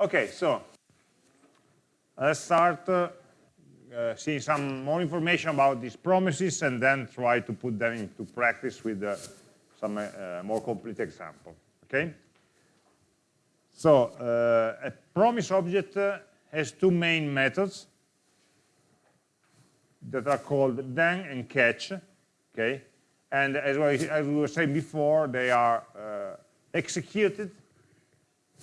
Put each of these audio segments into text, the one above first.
Okay, so let's start uh, uh, seeing some more information about these promises and then try to put them into practice with uh, some uh, more complete example. Okay. So uh, a promise object uh, has two main methods that are called then and catch. Okay. And as, well, as we were saying before, they are executed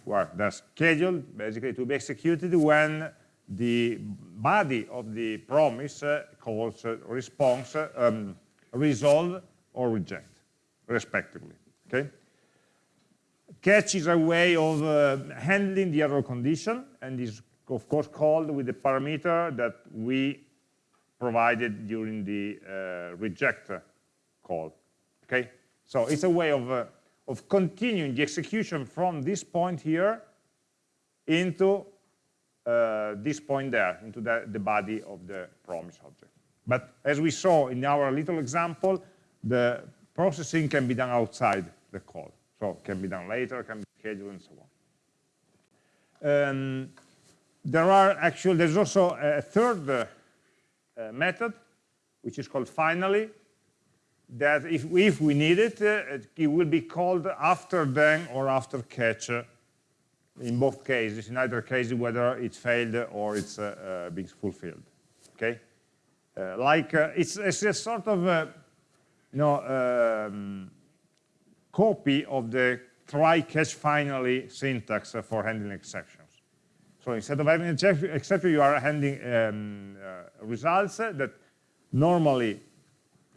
well, they're scheduled basically to be executed when the body of the promise uh, calls uh, response, uh, um, resolve or reject, respectively. Okay. Catch is a way of uh, handling the error condition and is of course called with the parameter that we provided during the uh, reject call. Okay. So it's a way of uh, of continuing the execution from this point here into uh, this point there, into the, the body of the promise object. But as we saw in our little example, the processing can be done outside the call. So can be done later, can be scheduled, and so on. Um, there are actually, there's also a third uh, method, which is called finally, that if, if we need it, uh, it will be called after then or after catch uh, in both cases, in either case whether it's failed or it's uh, uh being fulfilled. Okay, uh, like uh, it's, it's, a sort of you know um, copy of the try catch finally syntax for handling exceptions. So instead of having an exception, you are handling um, results that normally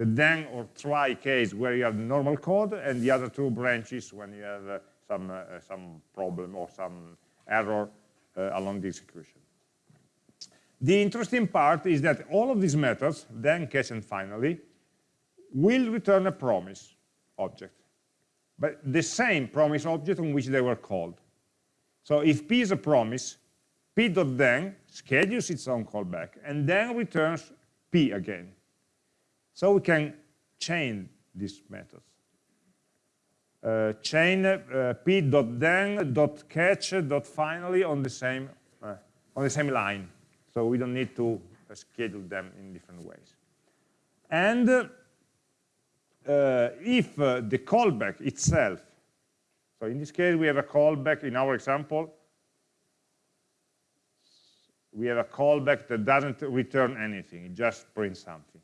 the then or try case where you have normal code and the other two branches when you have uh, some, uh, some problem or some error uh, along the execution. The interesting part is that all of these methods, then, catch, and finally, will return a promise object, but the same promise object on which they were called. So if p is a promise, p.then schedules its own callback and then returns p again. So we can chain these methods. Uh, chain uh, p.then.catch.finally on the same uh, on the same line. So we don't need to uh, schedule them in different ways. And uh, if uh, the callback itself, so in this case we have a callback in our example, we have a callback that doesn't return anything, it just prints something.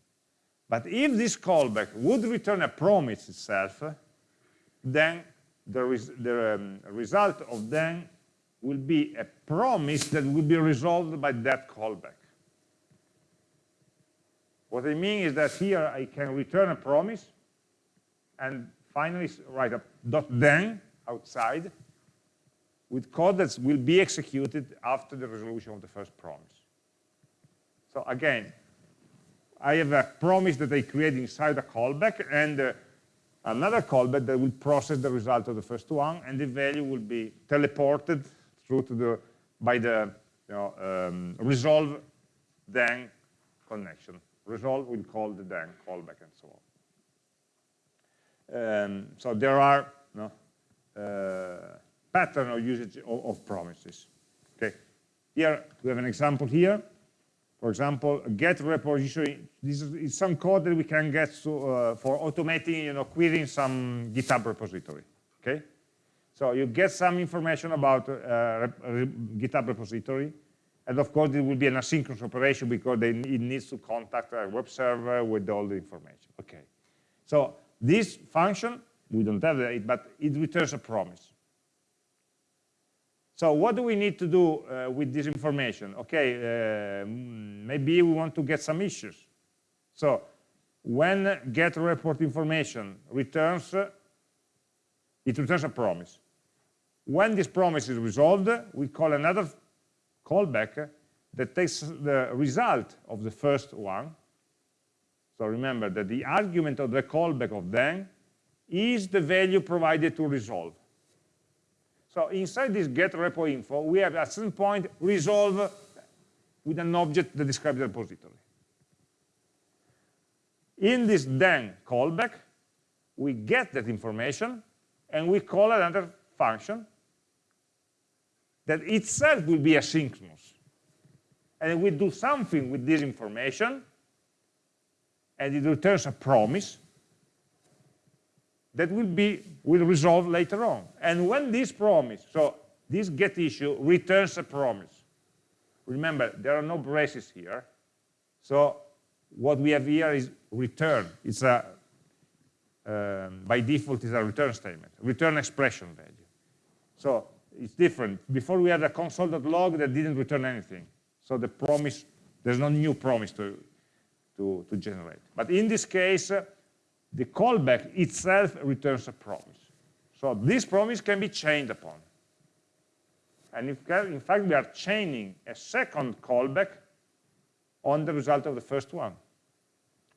But if this callback would return a promise itself, then the, res the um, result of then will be a promise that will be resolved by that callback. What I mean is that here I can return a promise and finally write a dot then outside with code that will be executed after the resolution of the first promise. So again, I have a promise that I create inside a callback and uh, another callback that will process the result of the first one, and the value will be teleported through to the by the you know, um, resolve then connection. Resolve will call the then callback and so on. Um, so there are you know, uh, pattern of usage of, of promises. Okay, here we have an example here for example, get repository. This is some code that we can get to, uh, for automating, you know, querying some GitHub repository. Okay, so you get some information about uh, GitHub repository, and of course it will be an asynchronous operation because they, it needs to contact a web server with all the information. Okay, so this function we don't have it, but it returns a promise. So what do we need to do uh, with this information? Okay, uh, maybe we want to get some issues. So when get report information returns, it returns a promise. When this promise is resolved, we call another callback that takes the result of the first one. So remember that the argument of the callback of then is the value provided to resolve. So inside this get repo info, we have at some point resolve with an object that describes the repository. In this then callback, we get that information and we call another function that itself will be asynchronous. And we do something with this information, and it returns a promise that will be will resolve later on. And when this promise, so this get issue returns a promise. Remember, there are no braces here. So what we have here is return. It's a, um, by default, is a return statement, return expression value. So it's different. Before we had a console.log that didn't return anything. So the promise, there's no new promise to, to, to generate. But in this case, the callback itself returns a promise. So this promise can be chained upon. And if, in fact, we are chaining a second callback on the result of the first one.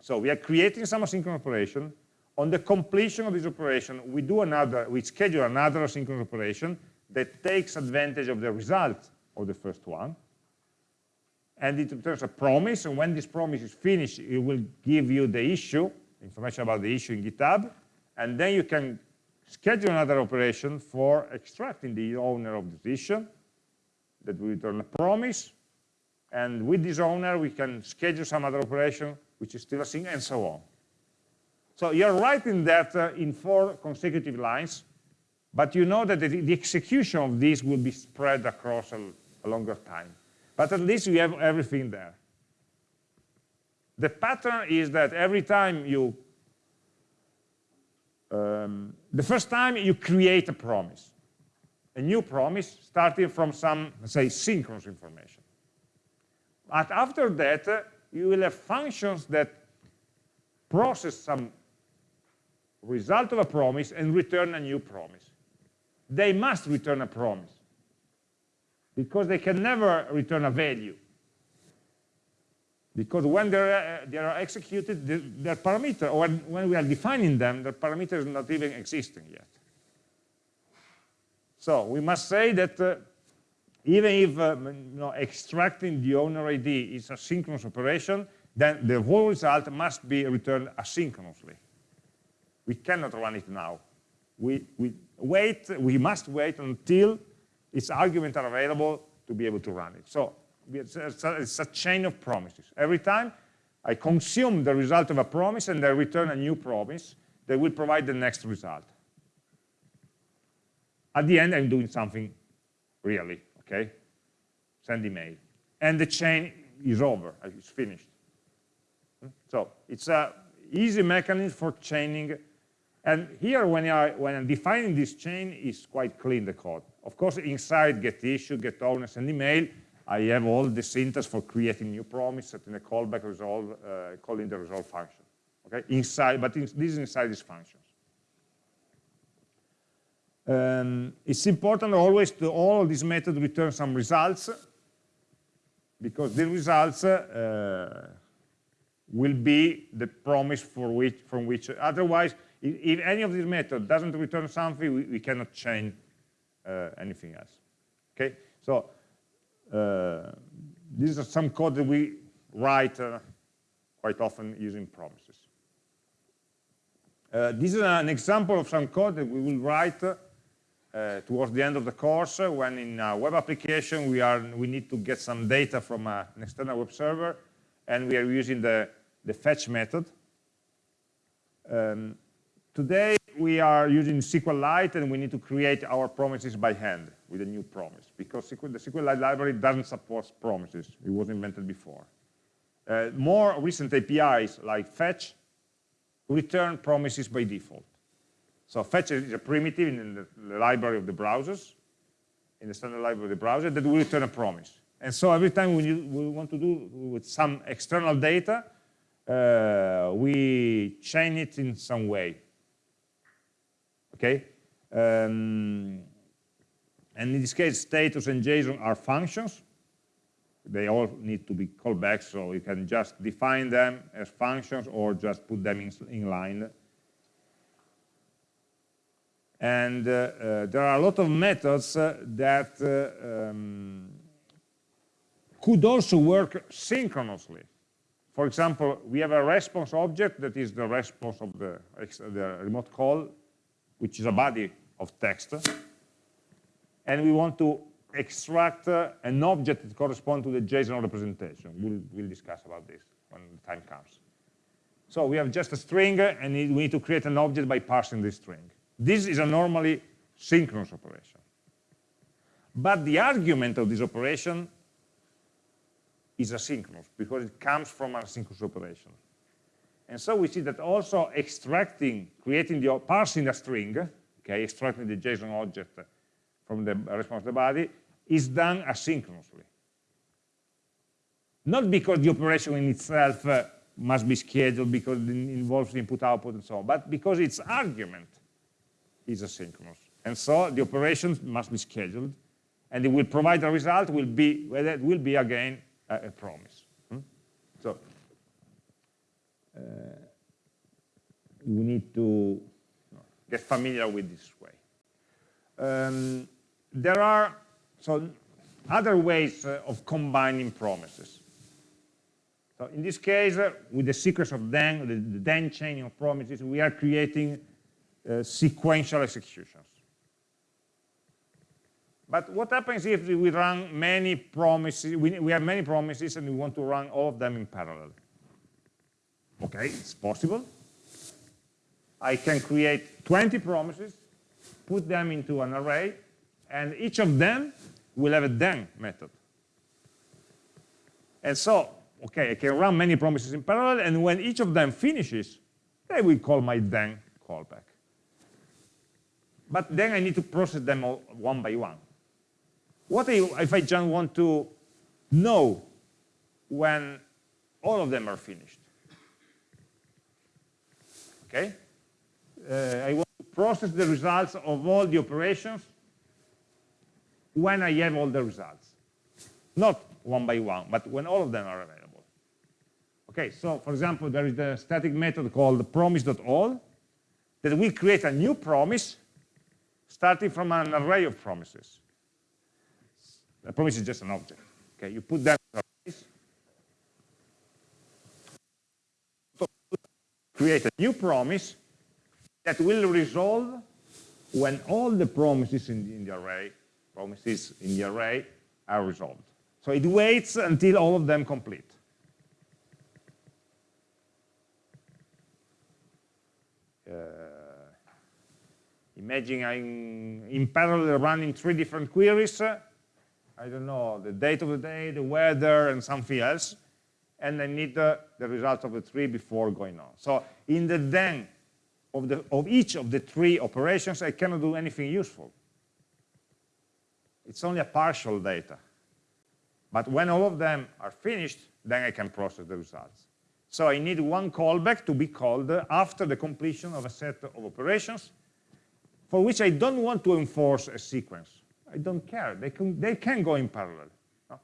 So we are creating some asynchronous operation. On the completion of this operation, we do another, we schedule another asynchronous operation that takes advantage of the result of the first one. And it returns a promise, and when this promise is finished, it will give you the issue, information about the issue in GitHub, and then you can schedule another operation for extracting the owner of this issue that will return a promise, and with this owner, we can schedule some other operation, which is still a thing, and so on. So you're writing that uh, in four consecutive lines, but you know that the, the execution of this will be spread across a, a longer time. But at least you have everything there. The pattern is that every time you, um, the first time you create a promise, a new promise starting from some, say, synchronous information. But after that, uh, you will have functions that process some result of a promise and return a new promise they must return a promise because they can never return a value. Because when they're, uh, they are executed, the, their parameter, or when we are defining them, their parameter is not even existing yet. So we must say that uh, even if uh, you know, extracting the owner ID is a synchronous operation, then the whole result must be returned asynchronously. We cannot run it now. We, we wait, we must wait until its arguments are available to be able to run it. So it's a, chain of promises. Every time I consume the result of a promise and I return a new promise that will provide the next result. At the end, I'm doing something really, okay? Send email. And the chain is over, it's finished. Hmm? So it's a easy mechanism for chaining and here, when, I, when I'm defining this chain, is quite clean, the code. Of course, inside get issue, get owners, and email, I have all the syntax for creating new promise, setting a callback resolve, uh, calling the resolve function. Okay, inside, but in, this is inside these functions. Um, it's important always to all these methods return some results because the results uh, will be the promise for which, from which, otherwise if any of these methods doesn't return something, we, we cannot change uh, anything else. Okay, so uh, this is some code that we write uh, quite often using promises. Uh, this is an example of some code that we will write uh, towards the end of the course uh, when in a web application we are we need to get some data from an external web server and we are using the, the fetch method. Um, Today, we are using SQLite, and we need to create our promises by hand with a new promise, because SQL, the SQLite library doesn't support promises. It was invented before. Uh, more recent APIs, like fetch, return promises by default. So fetch is a primitive in the, library of the browsers, in the standard library of the browser, that will return a promise. And so every time we, we want to do with some external data, uh, we chain it in some way okay? Um, and in this case, status and JSON are functions. They all need to be called back, so you can just define them as functions or just put them in, in line. And uh, uh, there are a lot of methods uh, that uh, um, could also work synchronously. For example, we have a response object that is the response of the, the remote call which is a body of text, and we want to extract uh, an object that corresponds to the JSON representation. We'll, we'll discuss about this when the time comes. So we have just a string, and we need to create an object by parsing this string. This is a normally synchronous operation. But the argument of this operation is asynchronous because it comes from an asynchronous operation. And so we see that also extracting, creating the, parsing a string, okay, extracting the JSON object from the response to the body, is done asynchronously. Not because the operation in itself uh, must be scheduled because it involves input, output, and so on, but because its argument is asynchronous. And so the operations must be scheduled, and it will provide a result will be, whether it will be again a, a promise. Hmm? So we need to get familiar with this way. Um, there are so other ways uh, of combining promises. So in this case, uh, with the sequence of then, the, the then chain of promises, we are creating uh, sequential executions. But what happens if we run many promises, we, we have many promises and we want to run all of them in parallel? Okay, it's possible. I can create 20 promises, put them into an array, and each of them will have a then method. And so, okay, I can run many promises in parallel, and when each of them finishes, they will call my then callback. But then I need to process them one by one. What if I just want to know when all of them are finished? Okay? Uh, I want to process the results of all the operations when I have all the results. Not one by one, but when all of them are available. Okay, so for example, there is the static method called promise.all that will create a new promise starting from an array of promises. A promise is just an object. Okay, you put that in arrays, create a new promise that will resolve when all the promises in the, in the array promises in the array are resolved. So it waits until all of them complete. Uh, imagine I'm in parallel running three different queries. I don't know, the date of the day, the weather, and something else. And I need uh, the results of the three before going on. So in the then of, the, of each of the three operations, I cannot do anything useful it's only a partial data. But when all of them are finished, then I can process the results. So I need one callback to be called after the completion of a set of operations for which I don't want to enforce a sequence. I don't care. They can, they can go in parallel.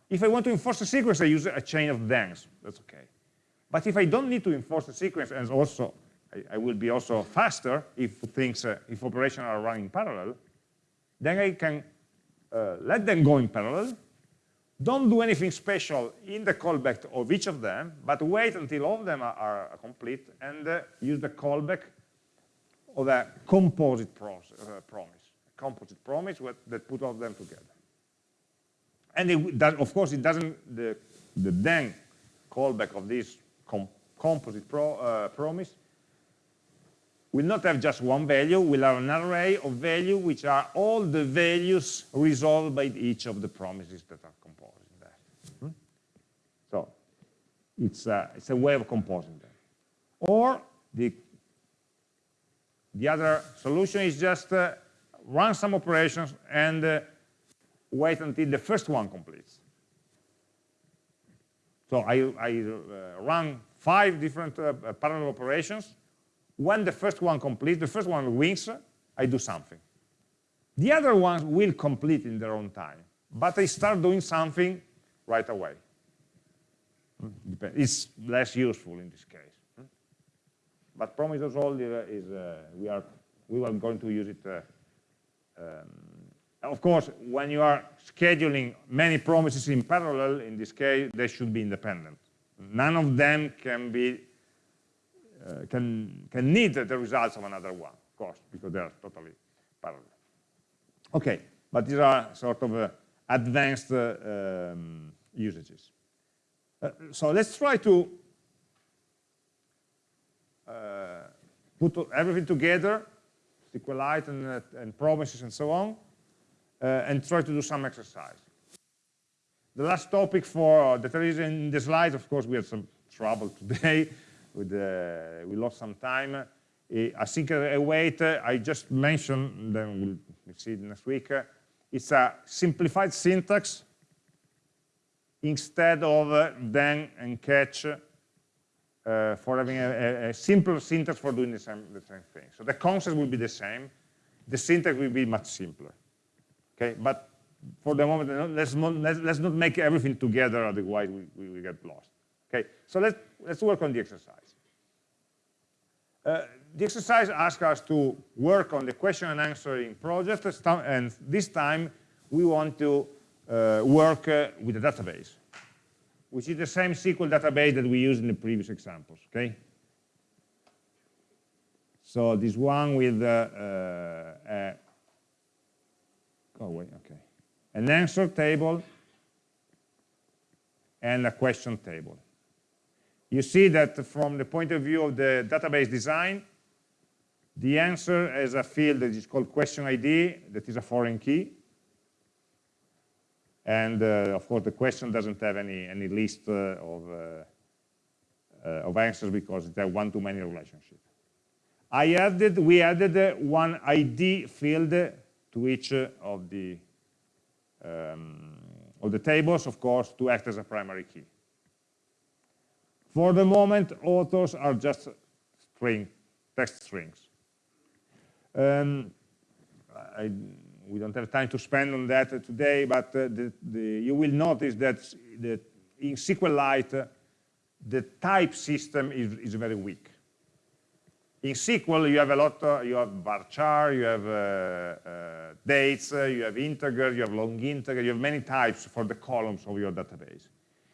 If I want to enforce a sequence, I use a chain of thens. That's OK. But if I don't need to enforce a sequence, and also I, I will be also faster if things, uh, if operations are running parallel, then I can uh, let them go in parallel. Don't do anything special in the callback of each of them, but wait until all of them are, are complete and uh, use the callback of a composite process, uh, promise, a composite promise with, that put all of them together. And it of course, it doesn't, the, the then callback of this com composite pro, uh, promise will not have just one value, we'll have an array of value which are all the values resolved by each of the promises that are composing there. Hmm? So it's a, it's a way of composing them. Or the, the other solution is just uh, run some operations and uh, wait until the first one completes. So I, I uh, run five different uh, parallel operations when the first one completes, the first one wins, I do something. The other ones will complete in their own time, but I start doing something right away. It's less useful in this case. But promise all is, uh, we are we are going to use it. Uh, um, of course, when you are scheduling many promises in parallel, in this case, they should be independent. None of them can be uh, can, can need the results of another one, of course, because they are totally parallel. Okay, but these are sort of uh, advanced uh, um, usages. Uh, so let's try to uh, put everything together, SQLite and, uh, and promises and so on, and try to do some exercise. The last topic for that there is in the slides, of course, we had some trouble today. With, uh, we lost some time. Uh, async await, uh, I just mentioned, then we'll, see it next week. Uh, it's a simplified syntax instead of uh, then and catch uh, for having a, a, a, simpler syntax for doing the same, the same thing. So the concept will be the same. The syntax will be much simpler. Okay, but for the moment, let's not, let's, let's not make everything together, otherwise we, we, we get lost. Okay, so let's, let's work on the exercise. Uh, the exercise asks us to work on the question and answering project, and this time we want to uh, work uh, with a database, which is the same SQL database that we used in the previous examples, okay? So this one with, uh, uh go away, okay. An answer table and a question table. You see that from the point of view of the database design, the answer has a field that is called question ID, that is a foreign key. And uh, of course, the question doesn't have any, any list uh, of, uh, uh of answers because it's a one-to-many relationship. I added, we added uh, one ID field to each of the um, of the tables, of course, to act as a primary key. For the moment, authors are just string, text strings. Um, I, we don't have time to spend on that today, but uh, the, the, you will notice that the, in SQLite, uh, the type system is, is very weak. In SQL, you have a lot, uh, you have varchar, you have uh, uh, dates, uh, you have integer, you have long integer, you have many types for the columns of your database.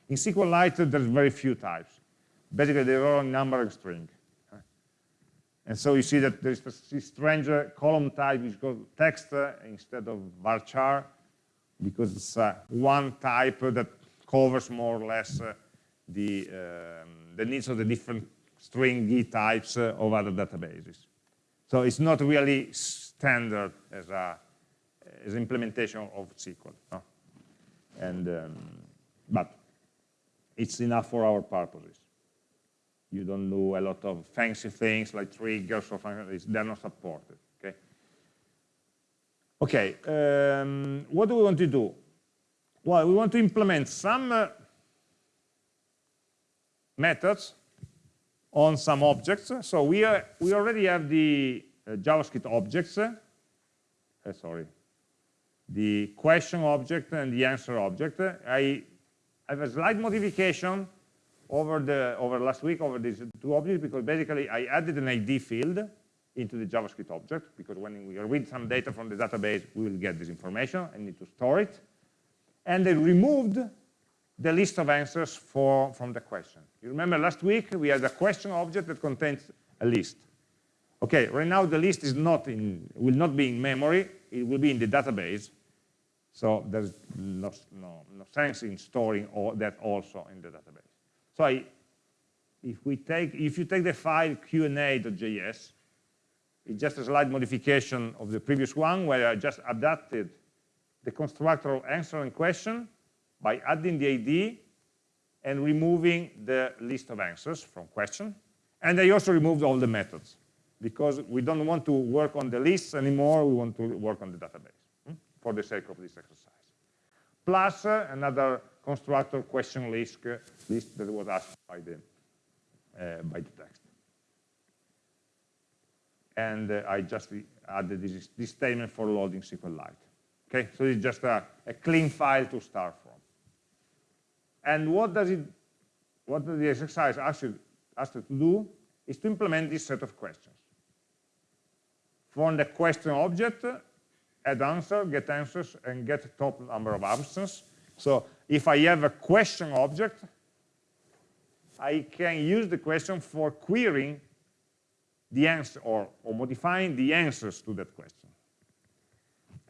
In SQLite, there's very few types. Basically, they're all number and string. And so you see that there's this strange column type which called text instead of varchar, because it's one type that covers more or less the, um, the needs of the different stringy types uh, of other databases. So it's not really standard as a as implementation of SQL. No? And um, but it's enough for our purposes. You don't do a lot of fancy things like triggers or functions. They're not supported. Okay. Okay. Um, what do we want to do? Well, we want to implement some uh, methods on some objects. So we, are, we already have the uh, JavaScript objects, uh, sorry, the question object and the answer object. I have a slight modification over the over last week over these two objects because basically I added an ID field into the JavaScript object because when we read some data from the database, we will get this information. and need to store it. And I removed the list of answers for, from the question. You remember last week we had a question object that contains a list. Okay, right now the list is not in, will not be in memory, it will be in the database. So there's no, no, no sense in storing all that also in the database. So I, if we take, if you take the file Q&A.js, it's just a slight modification of the previous one where I just adapted the constructor of answer and question by adding the ID and removing the list of answers from question. And I also removed all the methods because we don't want to work on the lists anymore, we want to work on the database hmm, for the sake of this exercise. Plus uh, another constructor question list, uh, list that was asked by the, uh, by the text. And uh, I just added this, this, statement for loading SQLite. Okay, so it's just a, a clean file to start. And what does it, what the exercise ask you, ask you to do is to implement this set of questions. From the question object, add answer, get answers, and get top number of answers. So if I have a question object, I can use the question for querying the answer or, or modifying the answers to that question.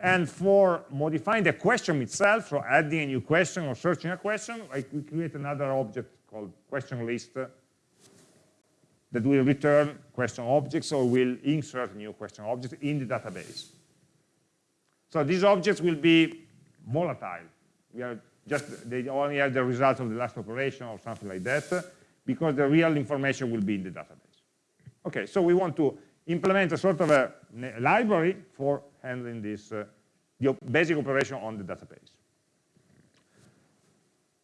And for modifying the question itself, so adding a new question or searching a question, I, we create another object called question list uh, that will return question objects or will insert new question objects in the database. So these objects will be volatile. We are just they only have the result of the last operation or something like that, because the real information will be in the database. Okay, so we want to implement a sort of a library for handling this uh, the basic operation on the database.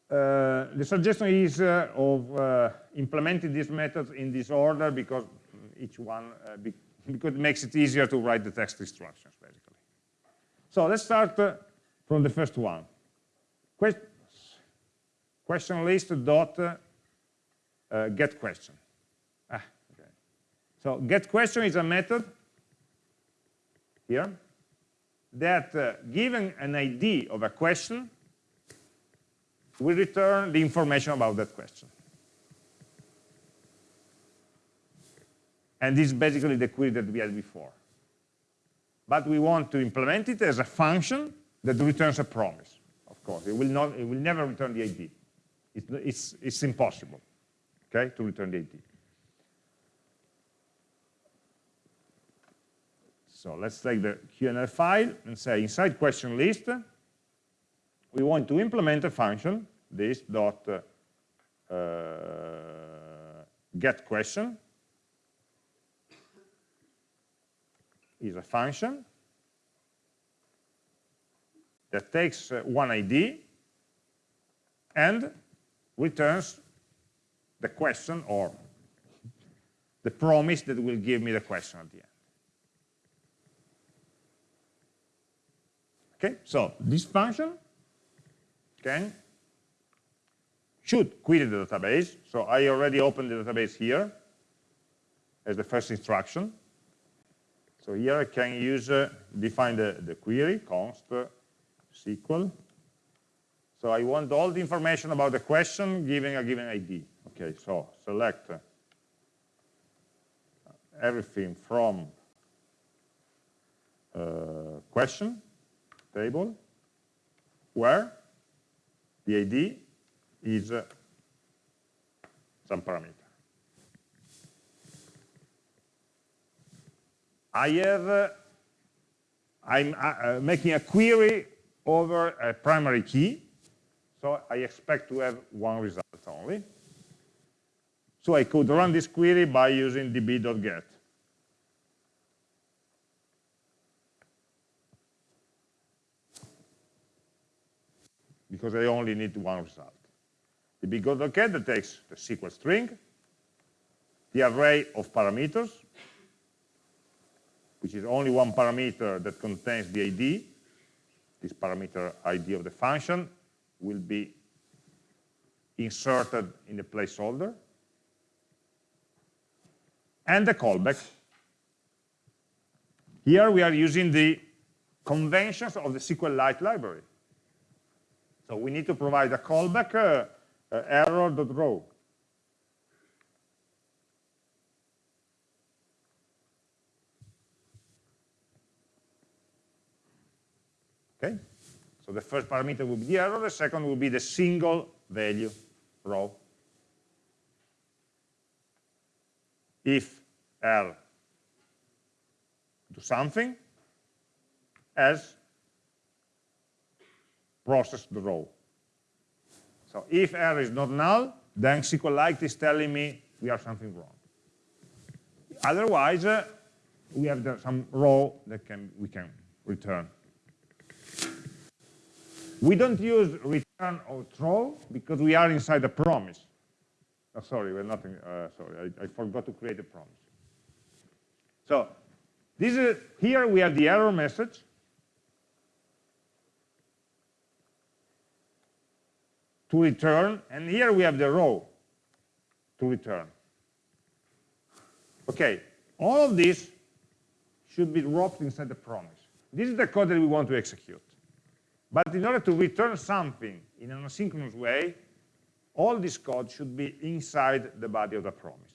Uh, the suggestion is uh, of uh, implementing these methods in this order because each one uh, be because it makes it easier to write the text instructions basically. So let's start uh, from the first one. Quest question list dot get question. Ah, okay. So get question is a method here that uh, given an ID of a question we return the information about that question. And this is basically the query that we had before. But we want to implement it as a function that returns a promise. Of course, it will not, it will never return the ID. It's, it's, it's impossible, okay, to return the ID. So let's take the Q&A file and say inside question list, we want to implement a function, this dot uh, get question is a function that takes uh, one ID and returns the question or the promise that will give me the question at the end. Okay, so this function can should query the database. So I already opened the database here as the first instruction. So here I can use, uh, define the, the query, const uh, SQL. So I want all the information about the question giving a given ID. Okay, so select uh, everything from uh, question table where the ID is uh, some parameter. I have, uh, I'm uh, uh, making a query over a primary key, so I expect to have one result only. So I could run this query by using db.get. Because I only need one result. The big that takes the SQL string, the array of parameters, which is only one parameter that contains the ID. This parameter ID of the function will be inserted in the placeholder. And the callback. Here we are using the conventions of the SQLite library. So we need to provide a callback uh, uh, error.row. Okay, so the first parameter will be the error, the second will be the single value row. If L do something, as process the row. So if error is not null, then SQLite is telling me we have something wrong. Otherwise, uh, we have the, some row that can we can return. We don't use return or throw because we are inside a promise. Oh, sorry, we're nothing. Uh, sorry, I, I, forgot to create a promise. So this is here we have the error message, to return, and here we have the row to return. Okay, all of this should be wrapped inside the promise. This is the code that we want to execute. But in order to return something in an asynchronous way, all this code should be inside the body of the promise.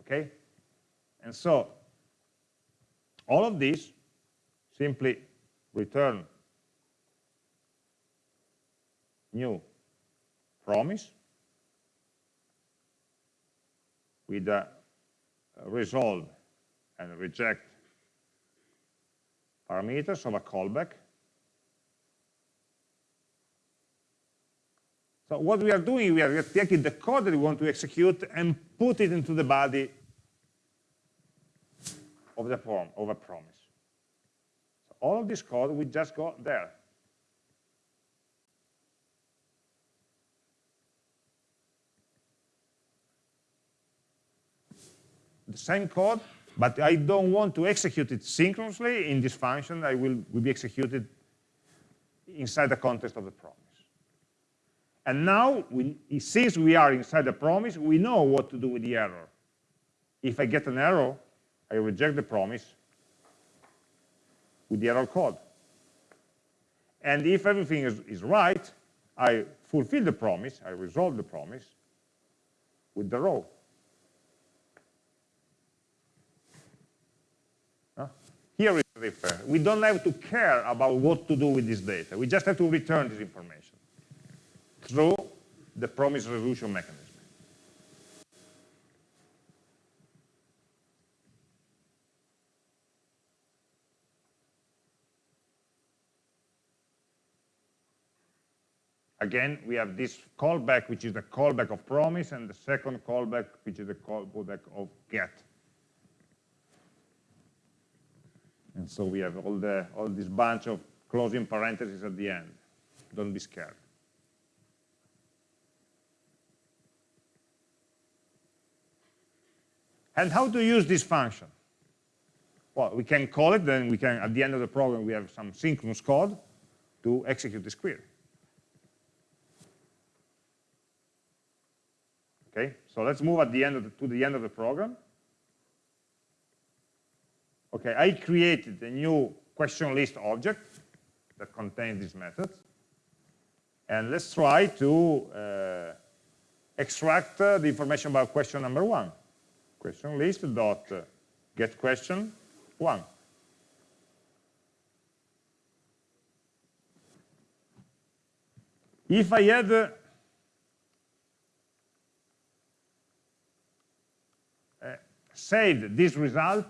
Okay? And so, all of this simply return new promise with uh, a resolve and reject parameters of a callback. So what we are doing, we are taking the code that we want to execute and put it into the body of the form, of a promise. So all of this code, we just got there. The same code, but I don't want to execute it synchronously in this function. I will, will be executed inside the context of the promise. And now, we, since we are inside the promise, we know what to do with the error. If I get an error, I reject the promise with the error code. And if everything is, is right, I fulfill the promise, I resolve the promise with the row. We don't have to care about what to do with this data. We just have to return this information through the promise resolution mechanism. Again, we have this callback, which is the callback of promise, and the second callback, which is the callback of get. And so we have all, the, all this bunch of closing parentheses at the end. Don't be scared. And how to use this function? Well, we can call it, then we can, at the end of the program, we have some synchronous code to execute this query. Okay, so let's move at the end the, to the end of the program. Okay, I created a new question list object that contains these methods. And let's try to uh, extract uh, the information about question number one. Question list dot uh, get question one. If I had uh, saved this result,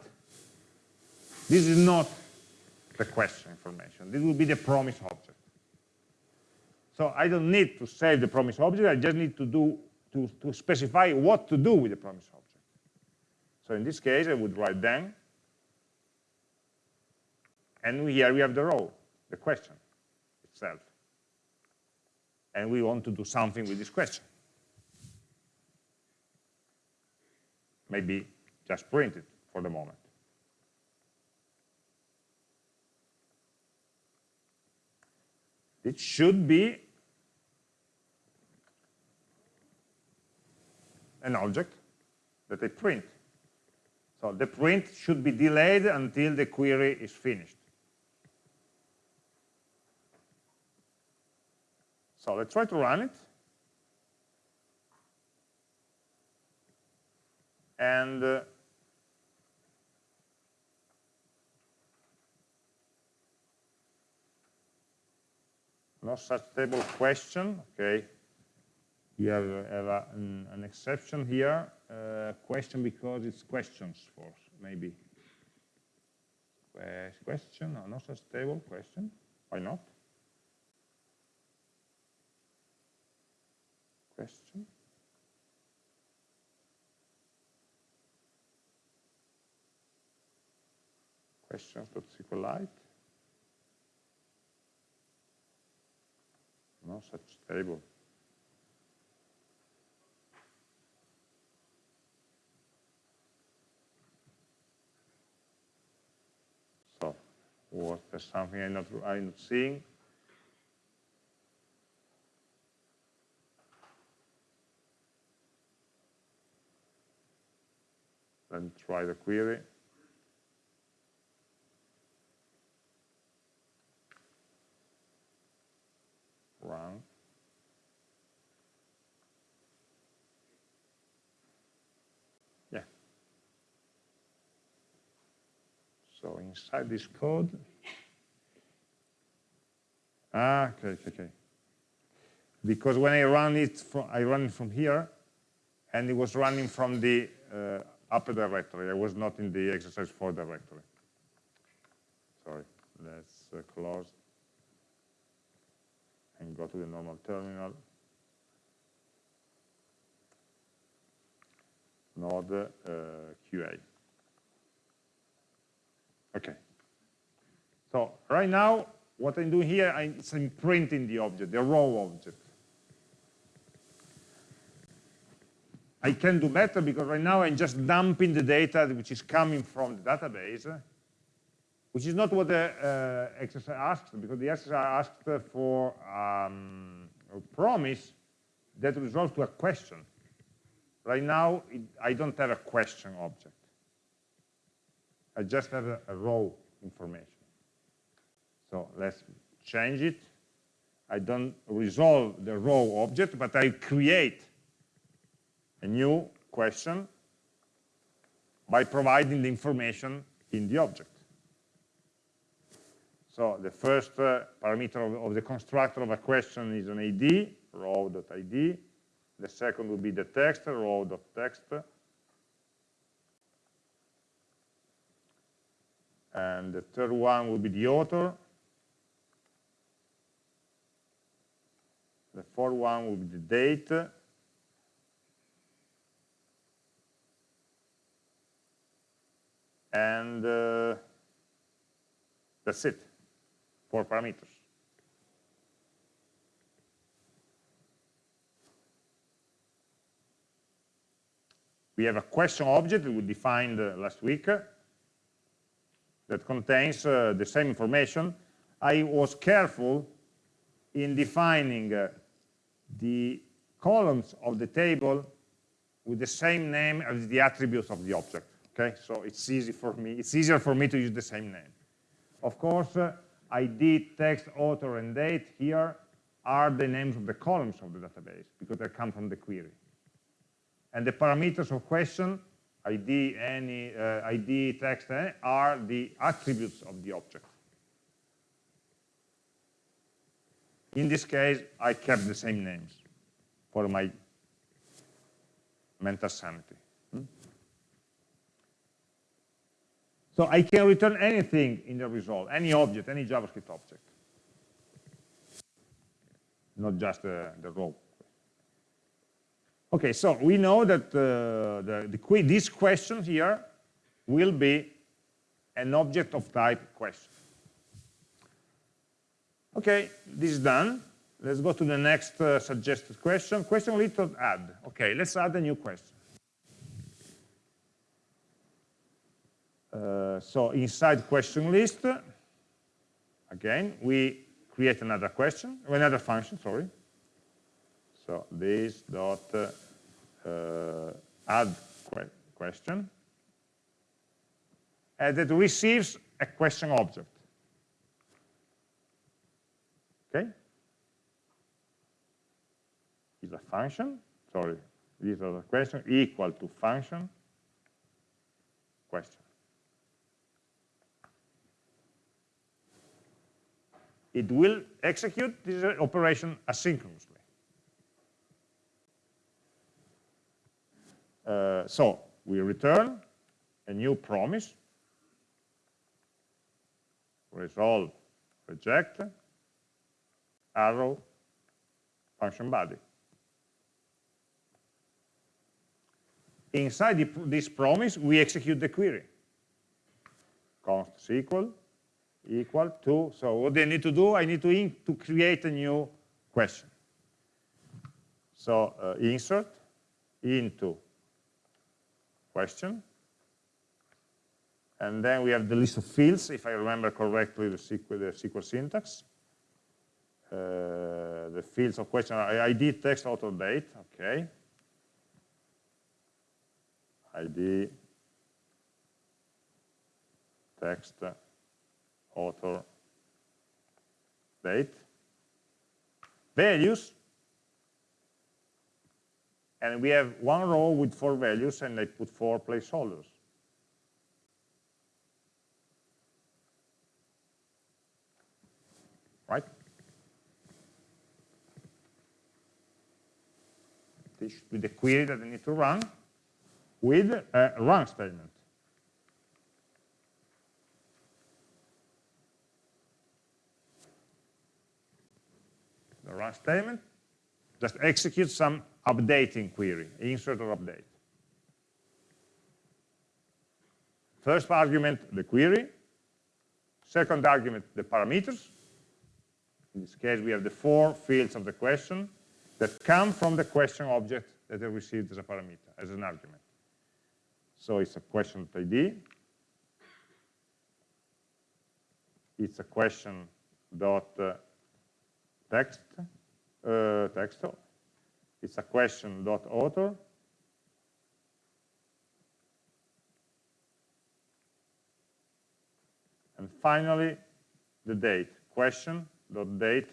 this is not the question information. This will be the promise object. So I don't need to save the promise object. I just need to do to, to specify what to do with the promise object. So in this case, I would write then, and here we have the row, the question itself. And we want to do something with this question. Maybe just print it for the moment. It should be an object that I print. So the print should be delayed until the query is finished. So let's try to run it. And uh, no such table question, okay. You have, have a, an, an, exception here, uh, question because it's questions for maybe. question, or no such table, question, why not? Question. Questions.sqlite. no such table. So, was there something I'm not, I'm not seeing? Then try the query. Yeah. So inside this code, ah, okay, okay, okay. Because when I run it from, I run it from here, and it was running from the uh, upper directory. I was not in the exercise 4 directory. Sorry, let's uh, close go to the normal terminal. Node uh, QA. Okay. So right now, what I'm doing here, I'm, I'm printing the object, the raw object. I can do better because right now I'm just dumping the data which is coming from the database, which is not what the uh, exercise asks, because the exercise asked for um, a promise that resolves to a question. Right now, it, I don't have a question object. I just have a, a raw information. So let's change it. I don't resolve the raw object, but I create a new question by providing the information in the object. So the first uh, parameter of, of, the constructor of a question is an ID, raw.id. The second will be the text, raw.text. And the third one will be the author. The fourth one will be the date. And uh, that's it, four parameters. We have a question object that we defined uh, last week uh, that contains uh, the same information. I was careful in defining uh, the columns of the table with the same name as the attributes of the object. Okay, so it's easy for me. It's easier for me to use the same name. Of course, uh, ID, text, author, and date here are the names of the columns of the database because they come from the query. And the parameters of question, ID, any, uh, ID, text, eh, are the attributes of the object. In this case, I kept the same names for my mental sanity. So I can return anything in the result, any object, any JavaScript object. Not just uh, the row. Okay, so we know that uh, the, the, this question here will be an object of type question. Okay, this is done. Let's go to the next uh, suggested question. Question little add. Okay, let's add a new question. Uh, so inside question list, again, we create another question, another function, sorry. So this dot uh, add que question, and it receives a question object. Okay? Is a function, sorry, this is a question equal to function question. It will execute this operation asynchronously. Uh, so we return a new promise, resolve, reject, arrow, function body. Inside the, this promise, we execute the query. const SQL equal to, so what I need to do, I need to, to create a new question. So uh, insert into question, and then we have the list of fields, if I remember correctly the SQL, the SQL syntax. Uh, the fields of question are ID, text, author, date, okay. ID, text, author. Date values. And we have one row with four values and I put four placeholders. Right? This should be the query that I need to run with a run statement. The run statement just executes some updating query, insert or update. First argument, the query. Second argument, the parameters. In this case, we have the four fields of the question that come from the question object that I received as a parameter, as an argument. So it's a question ID. It's a question dot uh, text, uh, text. It's a question dot author. And finally, the date, question dot date.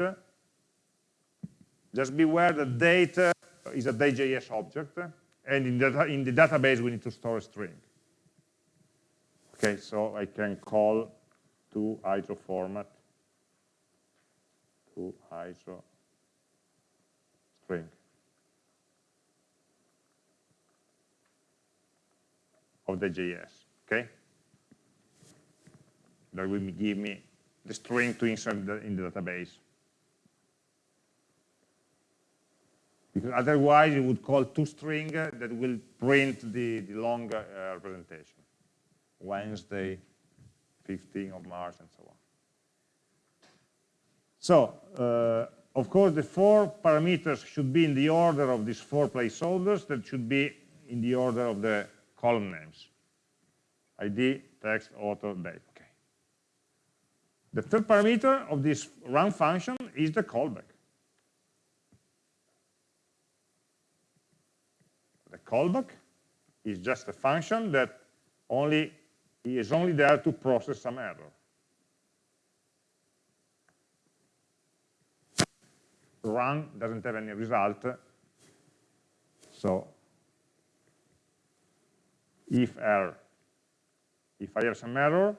Just beware that date is a Day.js object, and in the, in the database we need to store a string. Okay, so I can call to ISO format to ISO string of the JS, okay? That will give me the string to insert in the database. because otherwise you would call toString that will print the, the long uh, representation. Wednesday, 15th of March, and so on. So, uh, of course, the four parameters should be in the order of these four placeholders that should be in the order of the column names. ID, text, author, date. Okay. The third parameter of this run function is the callback. The callback is just a function that only is only there to process some error. Run doesn't have any result, so if error, if I have some error,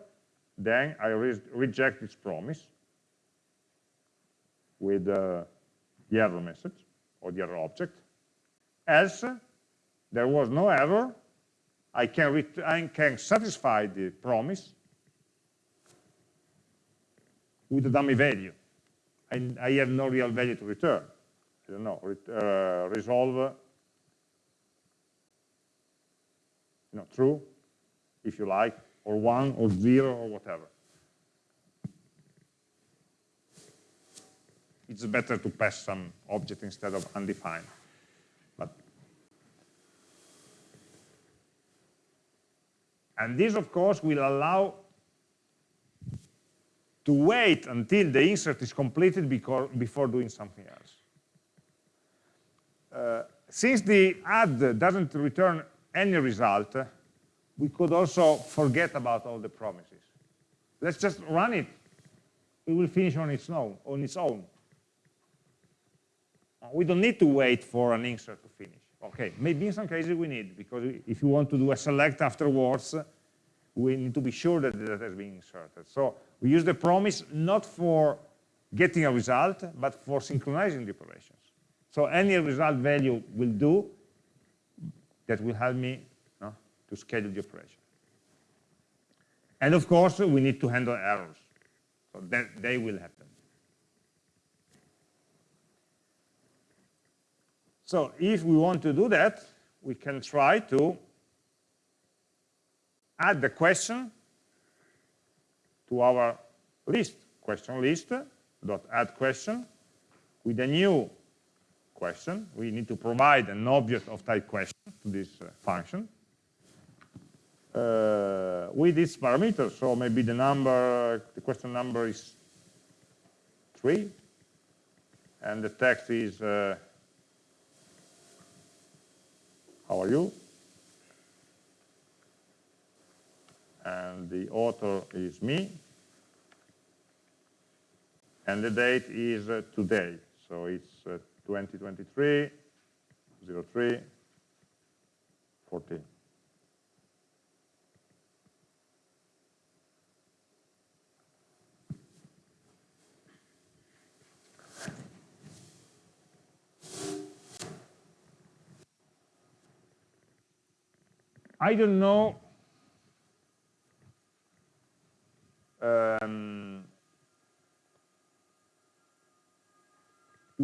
then I re reject its promise with uh, the error message or the error object. Else, there was no error, I can, I can satisfy the promise with a dummy value. And I have no real value to return. I don't know, uh, resolve, you know, true, if you like, or one, or zero, or whatever. It's better to pass some object instead of undefined. But and this, of course, will allow to wait until the insert is completed before doing something else. Uh, since the add doesn't return any result, we could also forget about all the promises. Let's just run it. It will finish on its own. On its own. We don't need to wait for an insert to finish. Okay, maybe in some cases we need, because if you want to do a select afterwards, we need to be sure that the data is being inserted. So we use the promise not for getting a result, but for synchronizing the operations. So any result value will do that will help me to schedule the operation. And of course, we need to handle errors. So that they will happen. So if we want to do that, we can try to add the question to our list, question list, dot add question, with a new question. We need to provide an object of type question to this uh, function. Uh, with its parameter, so maybe the number, the question number is three, and the text is uh, how are you? And the author is me. And the date is uh, today. So it's uh, 2023, 03, 14. I don't know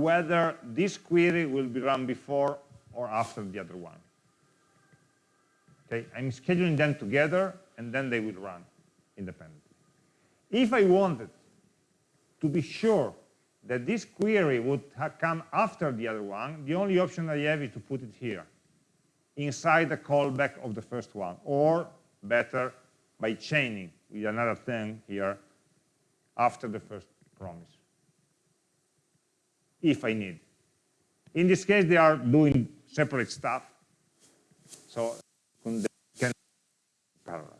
whether this query will be run before or after the other one. Okay, I'm scheduling them together and then they will run independently. If I wanted to be sure that this query would come after the other one, the only option I have is to put it here, inside the callback of the first one, or better, by chaining with another thing here after the first promise, if I need. In this case, they are doing separate stuff, so they can parallel.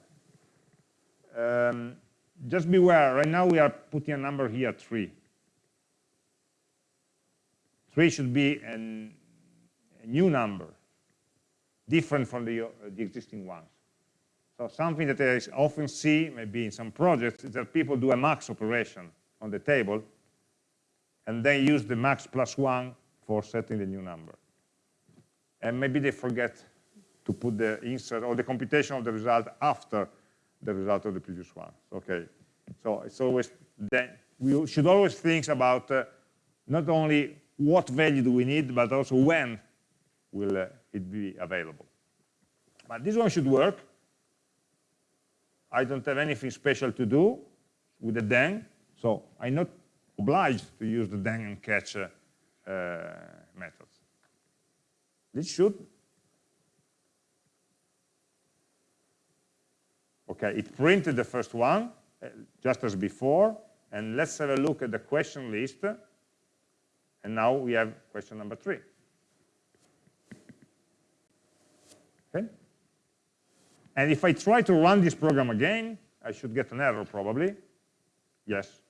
Um, just beware, right now we are putting a number here, 3. 3 should be an, a new number, different from the, uh, the existing ones. So something that I often see, maybe in some projects, is that people do a max operation on the table, and they use the max plus 1 for setting the new number. And maybe they forget to put the insert or the computation of the result after the result of the previous one. Okay, so it's always then we should always think about uh, not only what value do we need, but also when will uh, it be available. But this one should work. I don't have anything special to do with the then, so I'm not obliged to use the then and catch uh, methods. This should Okay, it printed the first one, uh, just as before, and let's have a look at the question list. And now we have question number three. Okay? And if I try to run this program again, I should get an error probably. Yes.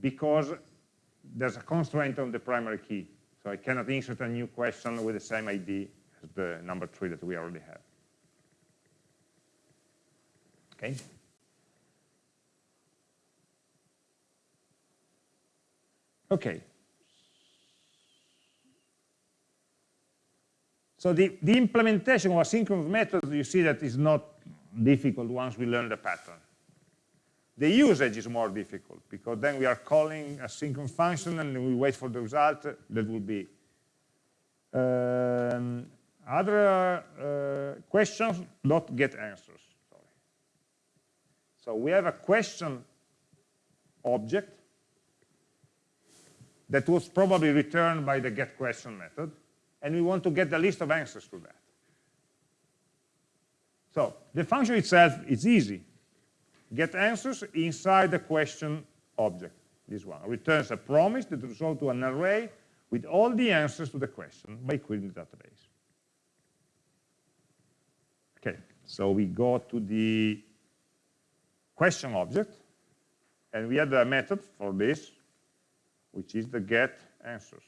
Because there's a constraint on the primary key. So I cannot insert a new question with the same ID as the number three that we already have. Okay? Okay. So the, the implementation of asynchronous methods, you see that is not difficult once we learn the pattern. The usage is more difficult because then we are calling a synchronous function and we wait for the result that will be. Um, other uh, questions not get answers. Sorry. So we have a question object that was probably returned by the get question method, and we want to get the list of answers to that. So the function itself is easy. Get answers inside the question object, this one. Returns a promise that resolves to an array with all the answers to the question by querying the database. Okay, so we go to the question object, and we add a method for this, which is the get answers.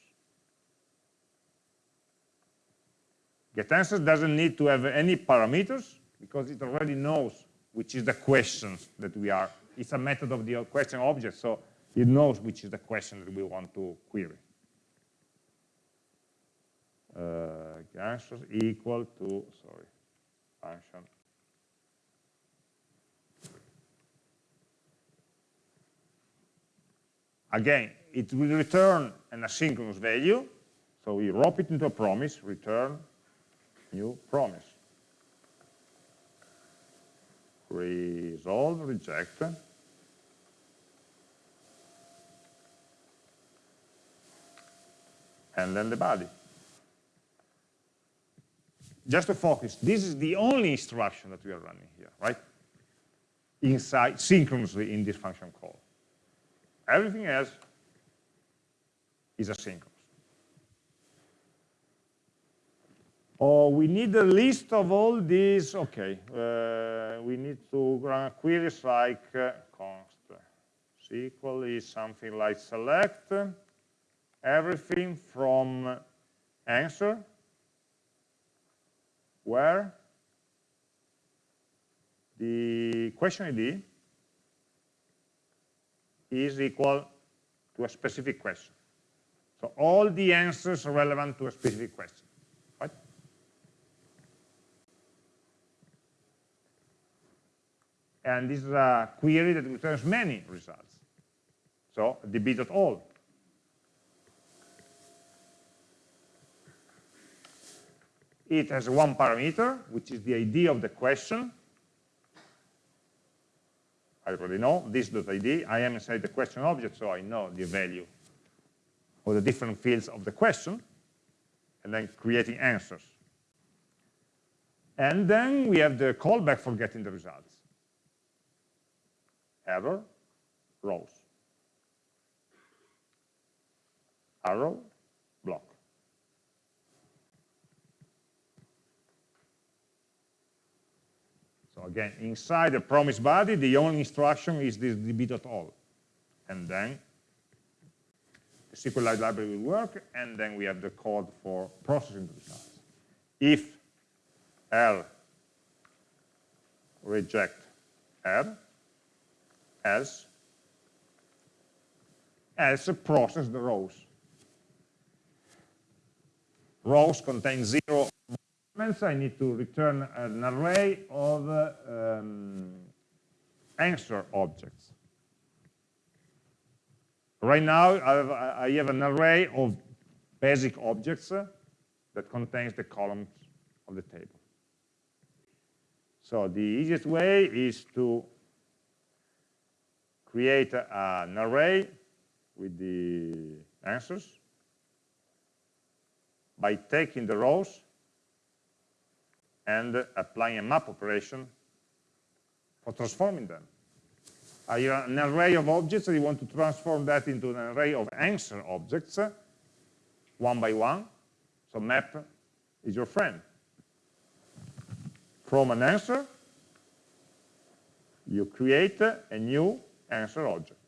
Get answers doesn't need to have any parameters because it already knows which is the question that we are. It's a method of the question object, so it knows which is the question that we want to query. Uh, answers equal to, sorry, function Again, it will return an asynchronous value. So we wrap it into a promise, return new promise. Resolve, reject. And then the body. Just to focus, this is the only instruction that we are running here, right? Inside, synchronously in this function call. Everything else is asynchronous. Oh, we need a list of all these. Okay, uh, we need to run queries like uh, const SQL is something like select everything from answer where the question ID is equal to a specific question. So all the answers are relevant to a specific question. Right? And this is a query that returns many results. So db.all. It has one parameter, which is the ID of the question. I already know this.id. I am inside the question object, so I know the value of the different fields of the question, and then creating answers. And then we have the callback for getting the results. Error, rows. Arrow, block. So again, inside the promise body, the only instruction is this db.all. And then the SQLite library will work, and then we have the code for processing the results. If L reject R, else, else process the rows. Rows contain zero elements. I need to return an array of um, answer objects. Right now, I have, I have, an array of basic objects that contains the columns of the table. So the easiest way is to create an array with the answers by taking the rows and applying a map operation for transforming them. Have an array of objects, and you want to transform that into an array of answer objects, one by one. So map is your friend from an answer, you create a new answer object.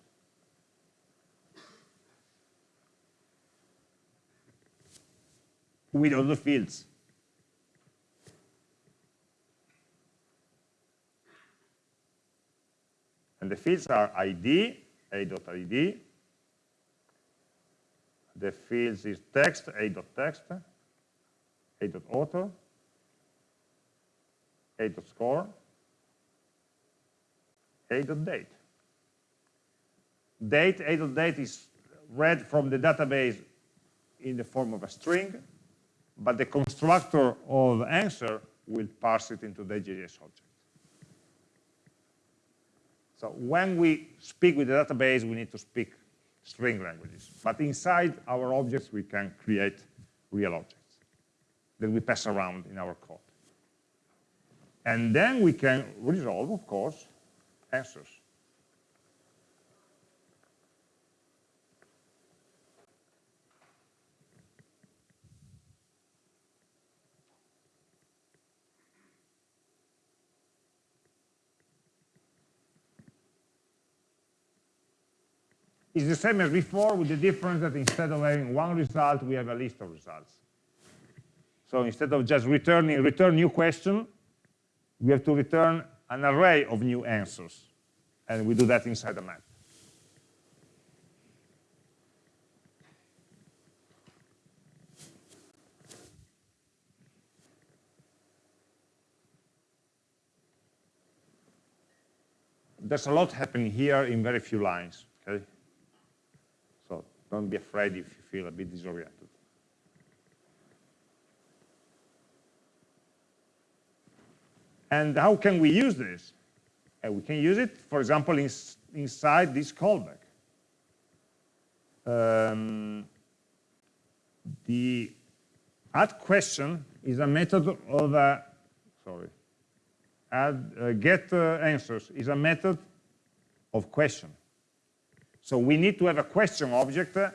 with all the fields. And the fields are ID, a.id. The fields is text, a.text, a.author, a.score, a.date. Date, a.date is read from the database in the form of a string, but the constructor of answer will parse it into the JS object. So when we speak with the database, we need to speak string languages. But inside our objects, we can create real objects that we pass around in our code. And then we can resolve, of course, answers. It's the same as before with the difference that instead of having one result, we have a list of results. So instead of just returning return new question, we have to return an array of new answers. And we do that inside the map. There's a lot happening here in very few lines. Okay? Don't be afraid if you feel a bit disoriented. And how can we use this? Uh, we can use it, for example, in, inside this callback. Um, the add question is a method of a, sorry, add uh, get uh, answers is a method of question. So we need to have a question object uh,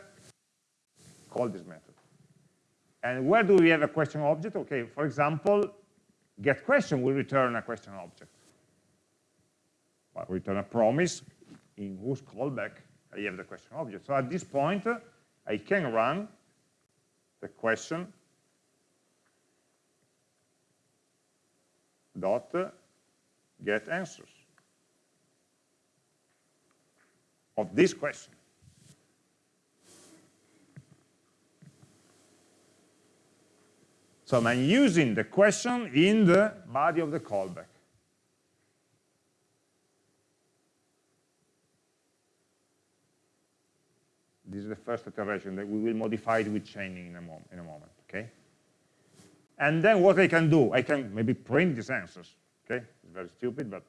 call this method. And where do we have a question object? Okay, for example, get question will return a question object. Return a promise in whose callback I have the question object. So at this point, I can run the question dot get answers of this question. So I'm using the question in the body of the callback. This is the first iteration that we will modify it with chaining in a, mom in a moment, okay? And then what I can do, I can maybe print these answers, okay? It's very stupid, but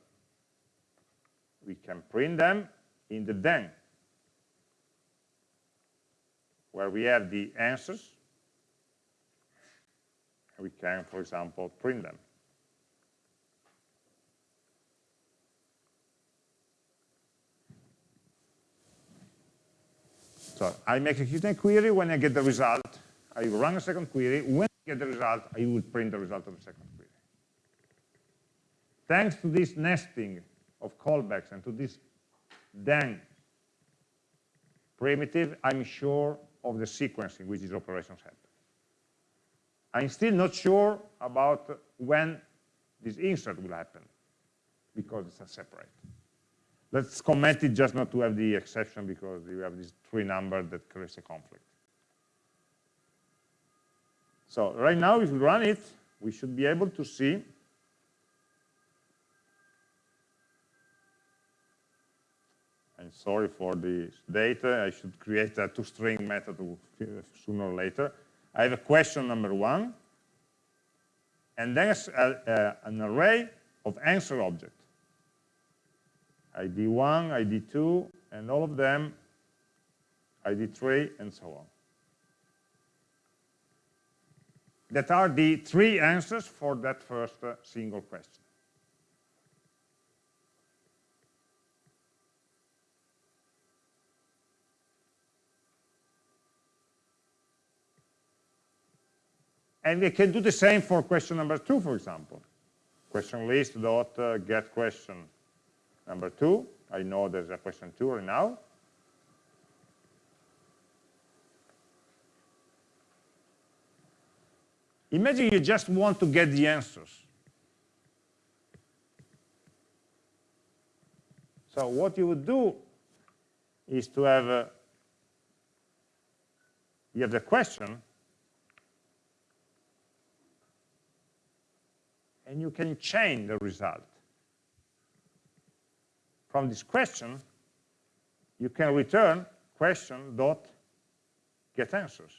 we can print them in the then, where we have the answers. We can, for example, print them. So I'm executing a query when I get the result. I run a second query. When I get the result, I will print the result of the second query. Thanks to this nesting of callbacks and to this then primitive, I'm sure of the sequence in which these operations happen. I'm still not sure about when this insert will happen because it's a separate. Let's comment it just not to have the exception because you have these three numbers that creates a conflict. So right now, if we run it, we should be able to see sorry for this data. I should create a toString method sooner or later. I have a question number one, and then a, a, an array of answer objects. ID1, ID2, and all of them, ID3, and so on. That are the three answers for that first uh, single question. And we can do the same for question number two, for example. Question list dot uh, get question number two. I know there's a question two right now. Imagine you just want to get the answers. So what you would do is to have, a, you have the question, and you can chain the result. From this question, you can return question dot get answers.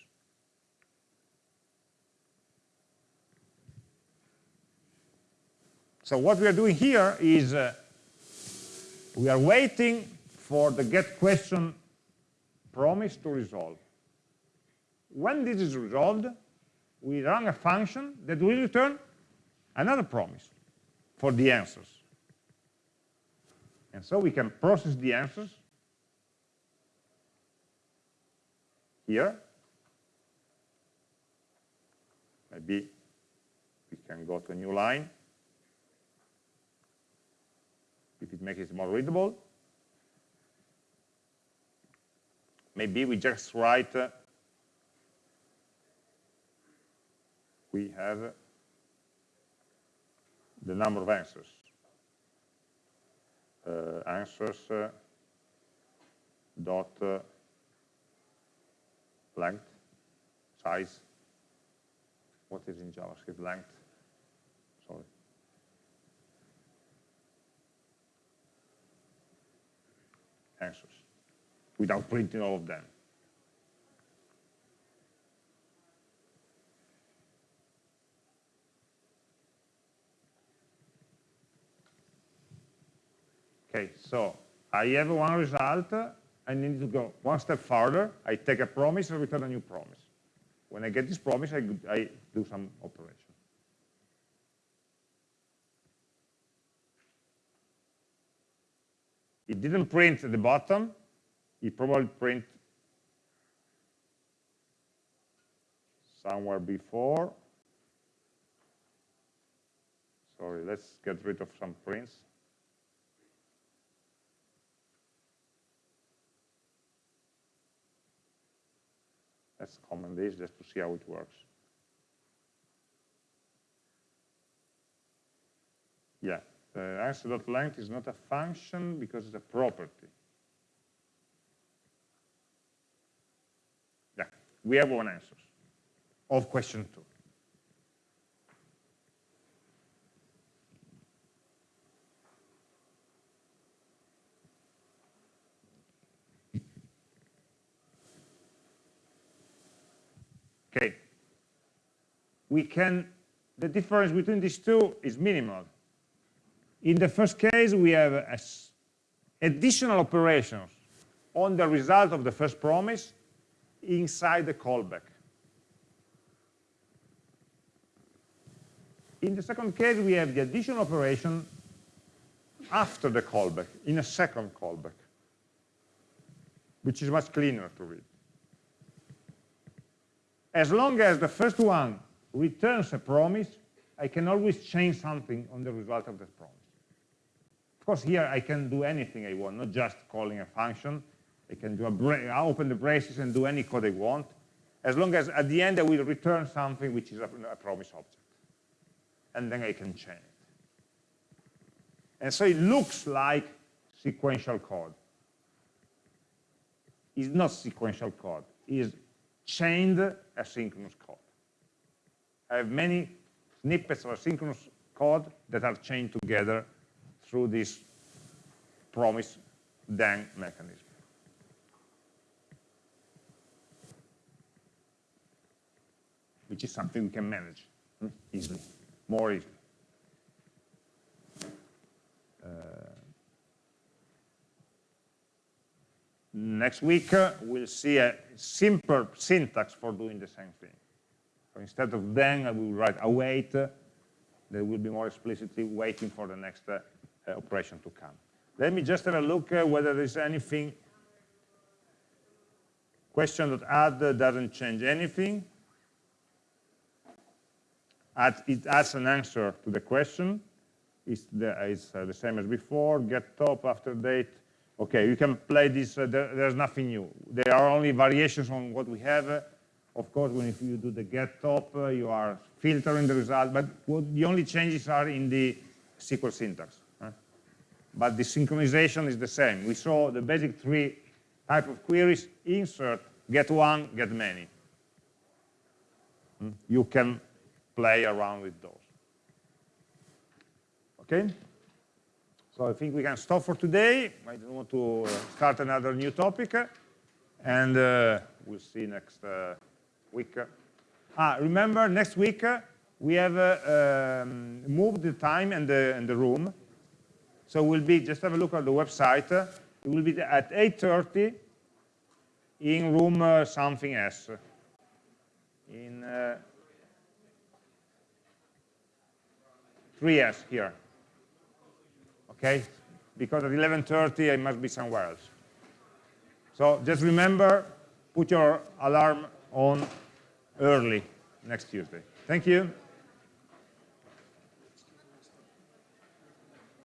So what we are doing here is uh, we are waiting for the get question promise to resolve. When this is resolved, we run a function that will return another promise for the answers. And so we can process the answers here. Maybe we can go to a new line if it makes it more readable. Maybe we just write, uh, we have the number of answers. Uh, answers uh, dot uh, length, size. What is in JavaScript length? Sorry. Answers, without printing all of them. Okay, so I have one result, I need to go one step further, I take a promise and return a new promise. When I get this promise, I, I do some operation. It didn't print at the bottom, it probably print somewhere before. Sorry, let's get rid of some prints. Let's comment this just to see how it works. Yeah, uh, the answer.length is not a function because it's a property. Yeah, we have one answer of question two. Okay. We can, the difference between these two is minimal. In the first case, we have additional operations on the result of the first promise inside the callback. In the second case, we have the additional operation after the callback, in a second callback, which is much cleaner to read. As long as the first one returns a promise, I can always change something on the result of that promise. Of course, here I can do anything I want, not just calling a function. I can do a open the braces and do any code I want, as long as at the end I will return something which is a, a promise object. And then I can change it. And so it looks like sequential code. It's not sequential code. It's chained asynchronous code. I have many snippets of asynchronous code that are chained together through this promise then mechanism. Which is something we can manage hmm, easily, more easily. Uh, next week, uh, we'll see a simple syntax for doing the same thing. So instead of then, I will write await. Uh, there will be more explicitly waiting for the next uh, operation to come. Let me just have a look uh, whether there's anything. Question that add uh, doesn't change anything. Add, it adds an answer to the question. It's the, it's, uh, the same as before. Get top after date. Okay, you can play this. Uh, there, there's nothing new. There are only variations on what we have. Of course, when if you do the get top, uh, you are filtering the result. But what, the only changes are in the SQL syntax. huh? But the synchronization is the same. We saw the basic three type of queries, insert, get one, get many. Hmm? You can play around with those. Okay? So I think we can stop for today. I don't want to uh, start another new topic. uh, And uh, we'll see next uh, week. Ah, remember, next week uh, we have uh, um, moved the time and the, and the room. So we'll be, just have a look at the website. It will be at 8.30 in room something S. In uh, 3S here. Okay? Because at 11.30 I must be somewhere else. So just remember, put your alarm on early next Tuesday. Thank you.